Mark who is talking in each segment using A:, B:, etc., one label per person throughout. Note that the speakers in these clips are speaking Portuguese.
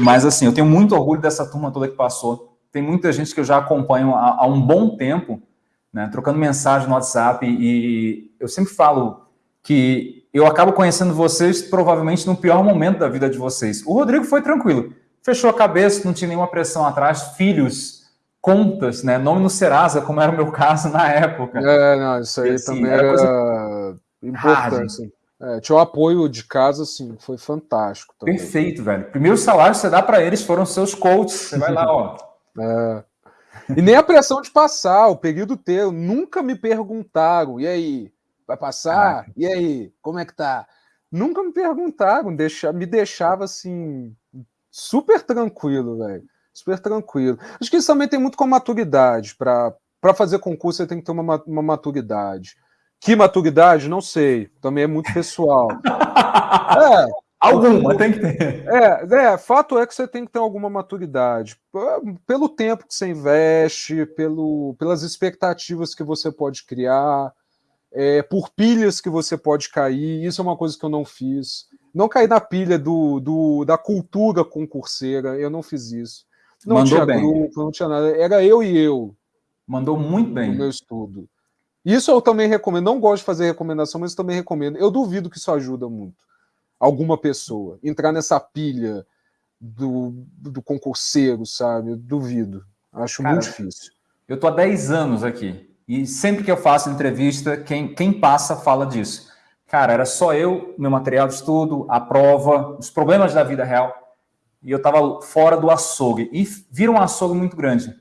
A: Mas assim, eu tenho muito orgulho dessa turma toda que passou. Tem muita gente que eu já acompanho há, há um bom tempo, né, trocando mensagem no WhatsApp, e eu sempre falo que eu acabo conhecendo vocês provavelmente no pior momento da vida de vocês. O Rodrigo foi tranquilo, fechou a cabeça, não tinha nenhuma pressão atrás, filhos, contas, né? Nome no Serasa, como era o meu caso na época.
B: É, não, isso aí assim, também era, era importante. É, tinha o apoio de casa, assim, foi fantástico.
A: Também. Perfeito, velho. Primeiro salário que você dá para eles foram seus coaches. Você vai lá, ó.
B: É. E nem a pressão de passar, o período teu. Nunca me perguntaram, e aí, vai passar? Ah. E aí, como é que tá? Nunca me perguntaram, deixa, me deixava assim, super tranquilo, velho super tranquilo. Acho que isso também tem muito com maturidade. Para fazer concurso, você tem que ter uma, uma maturidade. Que maturidade? Não sei. Também é muito pessoal.
A: é. Alguma, tem que ter.
B: É, é, fato é que você tem que ter alguma maturidade. Pelo tempo que você investe, pelo, pelas expectativas que você pode criar, é, por pilhas que você pode cair. Isso é uma coisa que eu não fiz. Não cair na pilha do, do, da cultura concurseira, eu não fiz isso. Não Mandou tinha bem. grupo, não tinha nada. Era eu e eu.
A: Mandou muito bem.
B: No meu estudo. Isso eu também recomendo. Não gosto de fazer recomendação, mas também recomendo. Eu duvido que isso ajuda muito alguma pessoa. Entrar nessa pilha do, do concurseiro, sabe? Eu duvido. Acho Cara, muito difícil.
A: Eu tô há 10 anos aqui. E sempre que eu faço entrevista, quem, quem passa fala disso. Cara, era só eu, meu material de estudo, a prova, os problemas da vida real e eu estava fora do açougue. E vira um açougue muito grande.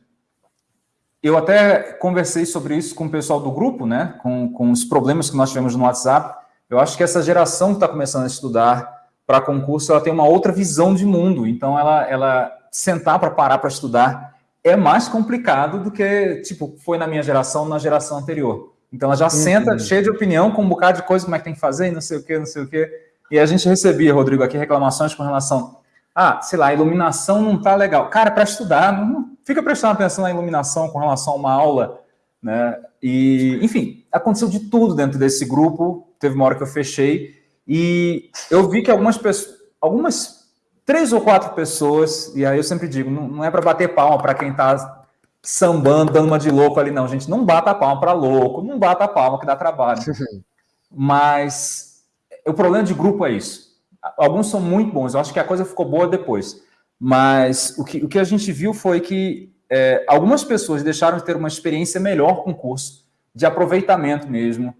A: Eu até conversei sobre isso com o pessoal do grupo, né? Com, com os problemas que nós tivemos no WhatsApp. Eu acho que essa geração que está começando a estudar para concurso, ela tem uma outra visão de mundo. Então, ela, ela sentar para parar para estudar é mais complicado do que, tipo, foi na minha geração, na geração anterior. Então, ela já uhum. senta cheia de opinião, com um bocado de coisa, como é que tem que fazer, não sei o quê, não sei o quê. E a gente recebia, Rodrigo, aqui reclamações com relação ah, sei lá, a iluminação não está legal. Cara, para estudar, não fica prestando atenção na iluminação com relação a uma aula, né? E, enfim, aconteceu de tudo dentro desse grupo. Teve uma hora que eu fechei e eu vi que algumas pessoas, algumas três ou quatro pessoas, e aí eu sempre digo, não, não é para bater palma para quem está sambando, dando uma de louco ali, não, gente. Não bata palma para louco, não bata a palma que dá trabalho. Mas o problema de grupo é isso alguns são muito bons, eu acho que a coisa ficou boa depois. Mas o que, o que a gente viu foi que é, algumas pessoas deixaram de ter uma experiência melhor com o curso, de aproveitamento mesmo.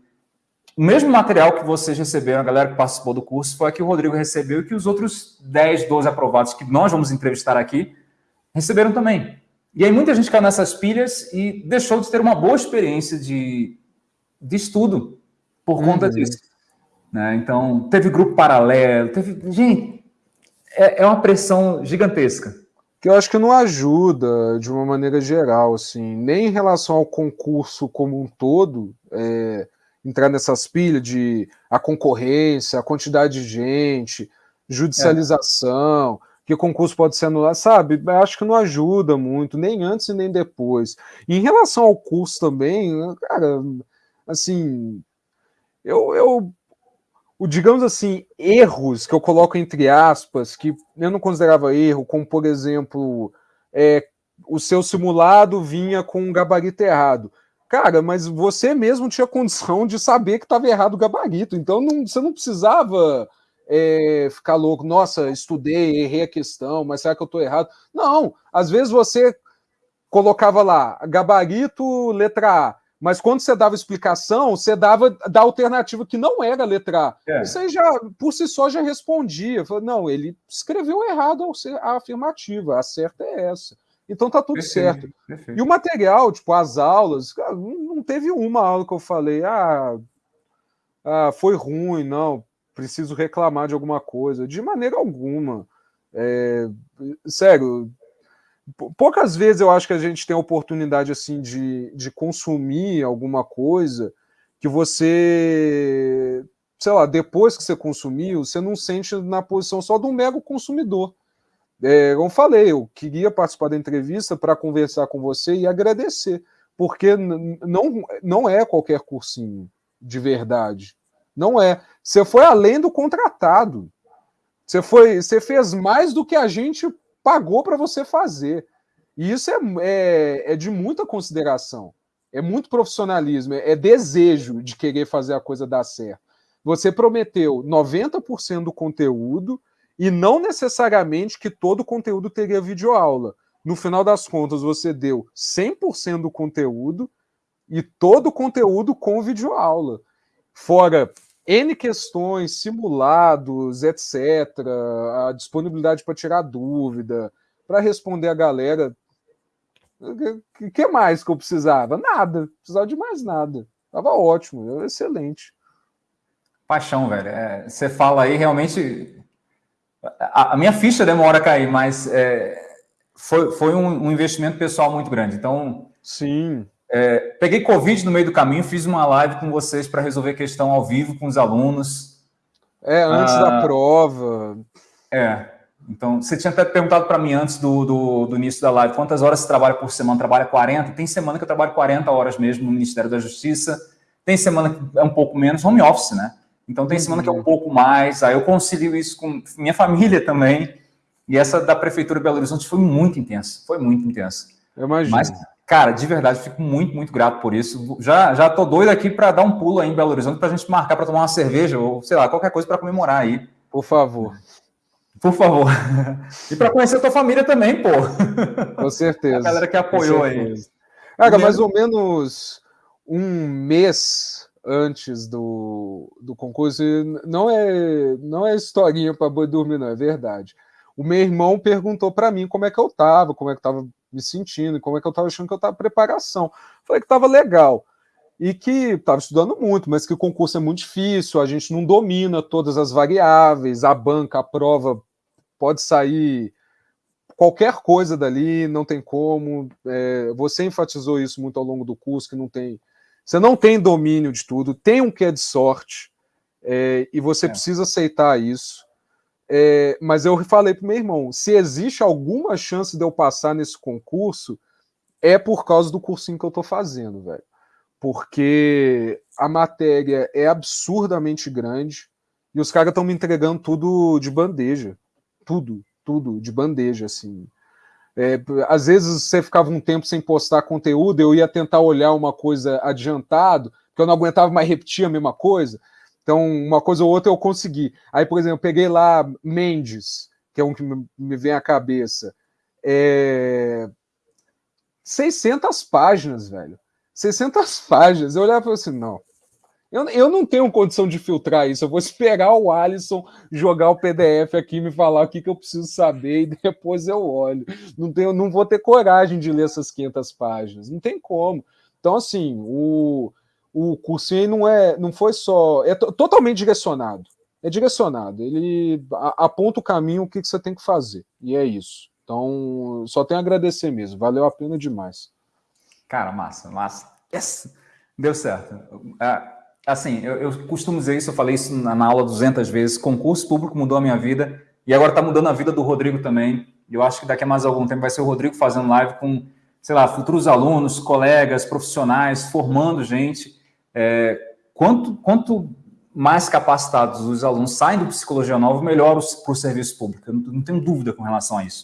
A: O mesmo material que vocês receberam, a galera que participou do curso, foi a que o Rodrigo recebeu e que os outros 10, 12 aprovados que nós vamos entrevistar aqui receberam também. E aí muita gente caiu nessas pilhas e deixou de ter uma boa experiência de, de estudo por conta uhum. disso. Né? Então, teve grupo paralelo, teve. Gente, é, é uma pressão gigantesca.
B: Que eu acho que não ajuda de uma maneira geral, assim, nem em relação ao concurso como um todo, é, entrar nessas pilhas de a concorrência, a quantidade de gente, judicialização, é. que o concurso pode ser anulado, sabe? Acho que não ajuda muito, nem antes e nem depois. E em relação ao curso também, cara, assim, eu, eu o, digamos assim, erros que eu coloco entre aspas, que eu não considerava erro, como por exemplo, é, o seu simulado vinha com um gabarito errado. Cara, mas você mesmo tinha condição de saber que estava errado o gabarito, então não, você não precisava é, ficar louco, nossa, estudei, errei a questão, mas será que eu estou errado? Não, às vezes você colocava lá, gabarito, letra A, mas quando você dava explicação, você dava da alternativa que não era a letra A. É. Isso aí já, por si só, já respondia. Não, ele escreveu errado a afirmativa, a certa é essa. Então tá tudo perfeito, certo. Perfeito. E o material, tipo, as aulas, não teve uma aula que eu falei, ah, ah, foi ruim, não, preciso reclamar de alguma coisa. De maneira alguma. É, sério, poucas vezes eu acho que a gente tem a oportunidade assim de, de consumir alguma coisa que você, sei lá, depois que você consumiu, você não sente na posição só de um mero consumidor. É, como falei, eu queria participar da entrevista para conversar com você e agradecer, porque não, não é qualquer cursinho de verdade. Não é. Você foi além do contratado. Você foi, você fez mais do que a gente pagou para você fazer. E isso é, é, é, de muita consideração, é muito profissionalismo, é, é desejo de querer fazer a coisa dar certo. Você prometeu 90% do conteúdo e não necessariamente que todo o conteúdo teria videoaula. No final das contas, você deu 100% do conteúdo e todo o conteúdo com videoaula. Fora N questões, simulados, etc., a disponibilidade para tirar dúvida, para responder a galera. O que mais que eu precisava? Nada. Precisava de mais nada. Tava ótimo, excelente.
A: Paixão, velho. É, você fala aí, realmente. A, a, minha ficha demora a cair, mas é, foi, foi um, um, investimento pessoal muito grande. Então.
B: Sim.
A: É, peguei Covid no meio do caminho, fiz uma live com vocês para resolver questão ao vivo com os alunos.
B: É, antes ah, da prova.
A: É. Então, você tinha até perguntado para mim antes do, do, do, início da live quantas horas você trabalha por semana? Trabalha 40? Tem semana que eu trabalho 40 horas mesmo no Ministério da Justiça. Tem semana que é um pouco menos, home office, né? Então, tem semana que é um uhum. pouco mais. Aí eu concilio isso com minha família também. E essa da Prefeitura de Belo Horizonte foi muito intensa. Foi muito intensa.
B: Eu imagino. Mas,
A: cara, de verdade, fico muito, muito grato por isso. Já, já tô doido aqui para dar um pulo aí em Belo Horizonte para a gente marcar para tomar uma cerveja ou, sei lá, qualquer coisa para comemorar aí.
B: Por favor.
A: Por favor. E para conhecer a tua família também, pô.
B: Com certeza. A
A: galera que apoiou aí.
B: Cara, mais ou menos um mês antes do, do concurso, não é, não é historinha para boi dormir, não, é verdade. O meu irmão perguntou para mim como é que eu tava, como é que eu tava me sentindo, como é que eu tava achando que eu tava preparação. Falei que tava legal e que estava estudando muito, mas que o concurso é muito difícil, a gente não domina todas as variáveis, a banca, a prova pode sair qualquer coisa dali, não tem como. É, você enfatizou isso muito ao longo do curso, que não tem. Você não tem domínio de tudo, tem um que é de sorte, é, e você é. precisa aceitar isso. É, mas eu falei para meu irmão: se existe alguma chance de eu passar nesse concurso, é por causa do cursinho que eu estou fazendo, velho. Porque a matéria é absurdamente grande e os caras estão me entregando tudo de bandeja tudo, tudo de bandeja, assim. É, às vezes você ficava um tempo sem postar conteúdo, eu ia tentar olhar uma coisa adiantado, porque eu não aguentava mais repetir a mesma coisa. Então, uma coisa ou outra eu consegui. Aí, por exemplo, eu peguei lá Mendes, que é um que me vem à cabeça. É... 600 páginas, velho. 600 páginas. Eu olhava e falei assim, não, eu, eu não tenho condição de filtrar isso. Eu vou esperar o Alisson jogar o PDF aqui me falar o que, que eu preciso saber e depois eu olho. Não, tenho, não vou ter coragem de ler essas 500 páginas. Não tem como. Então, assim, o, o cursinho não, é, não foi só. É totalmente direcionado. É direcionado. Ele aponta o caminho, o que, que você tem que fazer. E é isso. Então, só tenho a agradecer mesmo. Valeu a pena demais.
A: Cara, massa, massa. Yes. Deu certo. Uh, assim, eu, eu, costumo dizer isso, eu falei isso na, na, aula 200 vezes, concurso público mudou a minha vida, e agora está mudando a vida do Rodrigo também, eu acho que daqui a mais algum tempo vai ser o Rodrigo fazendo live com, sei lá, futuros alunos, colegas, profissionais, formando gente, é, quanto, quanto mais capacitados os alunos saem do Psicologia Nova, melhor para o serviço público, eu não, não tenho dúvida com relação a isso.